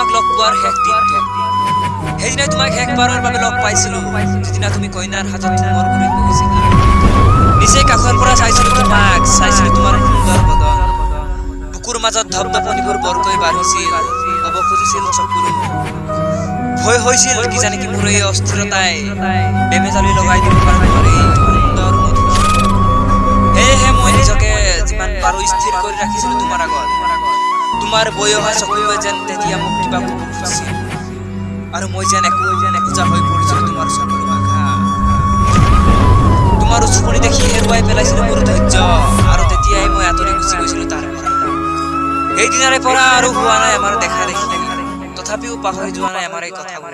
তোমাক লগ পোৱাৰ শেষ দিনটো সেইদিনাই তোমাক শেষবাৰৰ বাবে লগ পাইছিলো। যিদিনা তুমি কইনাৰ হাতত মোৰ কৰি বহিছিলা। নিজে কাষৰ পৰা চাইছিলো তোমাক চাইছিলো তোমাৰ সুন্দৰ বদন। বুকুৰ মাজত ধপধপনিবোৰ বৰকৈ বাঢ়িছিল ক'ব খুজিছিল চকুৰো ভয় হৈছিল কিজানি কি মোৰ এই অস্থিৰতাই বেমেজালি লগাই দিব পাৰে সুন্দৰ সেয়েহে মই নিজকে যিমান পাৰো স্থিৰ কৰি ৰাখিছিলো তোমাৰ আগত। তোমাৰ বৈ অহা চকুৱে যেন তেতিয়া মোক কিবা ক'ব খুজিছিল আৰু মই যেন একো যেন একোজা হৈ পৰিছিলো তোমাৰ চকুৰ ভাষা তোমাৰ উচুপনি দেখি হেৰুৱাই পেলাইছিলো মোৰ ধৈৰ্য, আৰু তেতিয়াই মই আঁতৰি গুচি গৈছিলো তাৰ পৰা। সেইদিনাৰে পৰা আৰু হোৱা নাই আমাৰ দেখা দেখি তথাপিও পাহৰি যোৱা নাই আমাৰ এই কথাবোৰ।